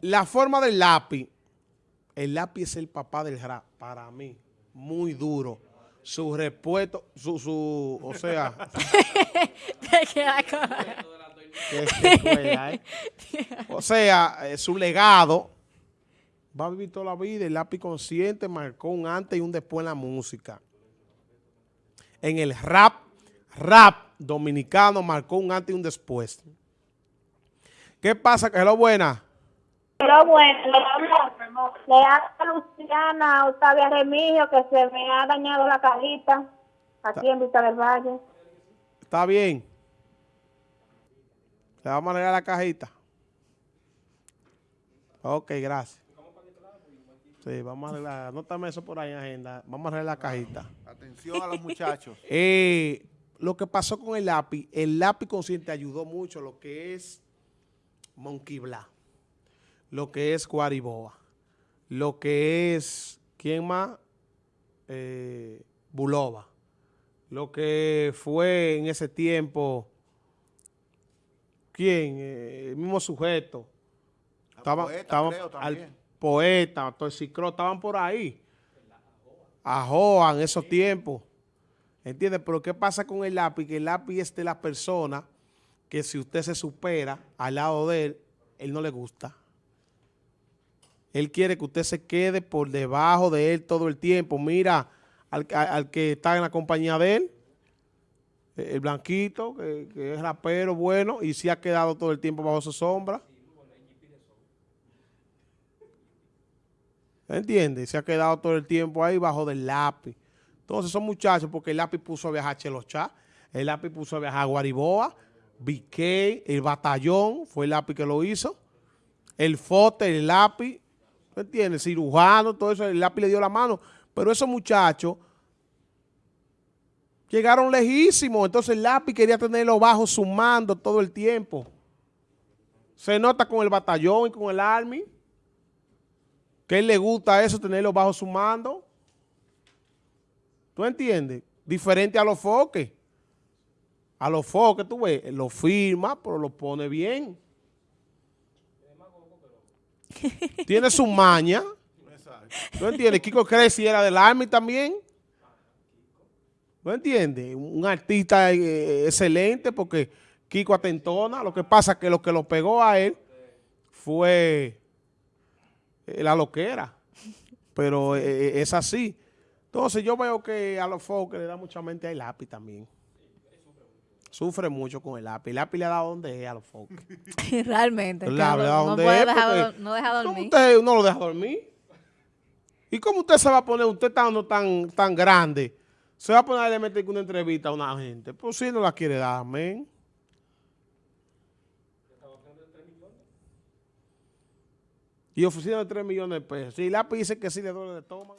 La forma del lápiz, el lápiz es el papá del rap, para mí, muy duro. Su respuesto, su, su, o sea, ¿eh? o sea, eh, su legado va a vivir toda la vida. El lápiz consciente marcó un antes y un después en la música. En el rap, rap dominicano marcó un antes y un después. ¿Qué pasa? Que es lo buena. Pero bueno, le habla, a Luciana Octavia Remigio que se me ha dañado la cajita aquí en Vista del Valle. Está bien. Le vamos a arreglar la cajita. Ok, gracias. Sí, vamos a arreglar. Anótame eso por ahí en agenda. Vamos a arreglar la cajita. Atención a los muchachos. Eh, lo que pasó con el lápiz, el lápiz consciente ayudó mucho lo que es Monkey Blah, lo que es Guariboa, lo que es, ¿quién más? Eh, Bulova, lo que fue en ese tiempo, ¿quién? Eh, el mismo sujeto. Al Estaba, poeta, estaba- creo, al poeta, Toxicro, estaban por ahí. Ajoa en esos tiempos. ¿Entiendes? Pero ¿qué pasa con el lápiz? Que el lápiz es de la persona que si usted se supera al lado de él, él no le gusta. Él quiere que usted se quede por debajo de él todo el tiempo. Mira al, al- que está en la compañía de él, eh, el blanquito, que, es rapero bueno y sí ha quedado todo el tiempo bajo su sombra. ¿Entiendes? Se ha quedado todo el tiempo ahí bajo del lápiz. Entonces son muchachos, porque el lápiz puso a viajar a Chelochá, el lápiz puso a viajar a Guariboa, BK, el batallón, fue el lápiz que lo hizo, el fote, el lápiz, ¿me entiendes? Cirujano, todo eso, el lápiz le dio la mano. Pero esos muchachos llegaron lejísimos, entonces el lápiz quería tenerlo bajo su mando todo el tiempo. Se nota con el batallón y con el army que él le gusta eso, tenerlo bajo su mando. ¿Tú entiendes? Diferente a los foques. A los foques, tú ves, lo firma, pero lo pone bien. Tiene su maña. ¿Tú entiendes? Kiko Cresci era del Army también. ¿tú entiendes? Un artista eh, excelente porque Kiko atentona. Lo que pasa es que lo que lo pegó a él fue eh, la loquera. Pero eh, es así. Entonces yo veo que a los foques le da mucha mente al lápiz también. Sufre mucho con el lápiz. El lápiz le ha dado donde es a los foques. Realmente. no, ¿dónde puede es? dejar, no deja ¿Cómo dormir. usted no lo deja dormir? ¿Y cómo usted se va a poner, usted estando tan, tan grande, se va a poner a meter una entrevista a una gente? Pues si no la quiere dar, amén. Y oficina de 3 millones de pesos. Si el lápiz dice que sí le duele de estómago.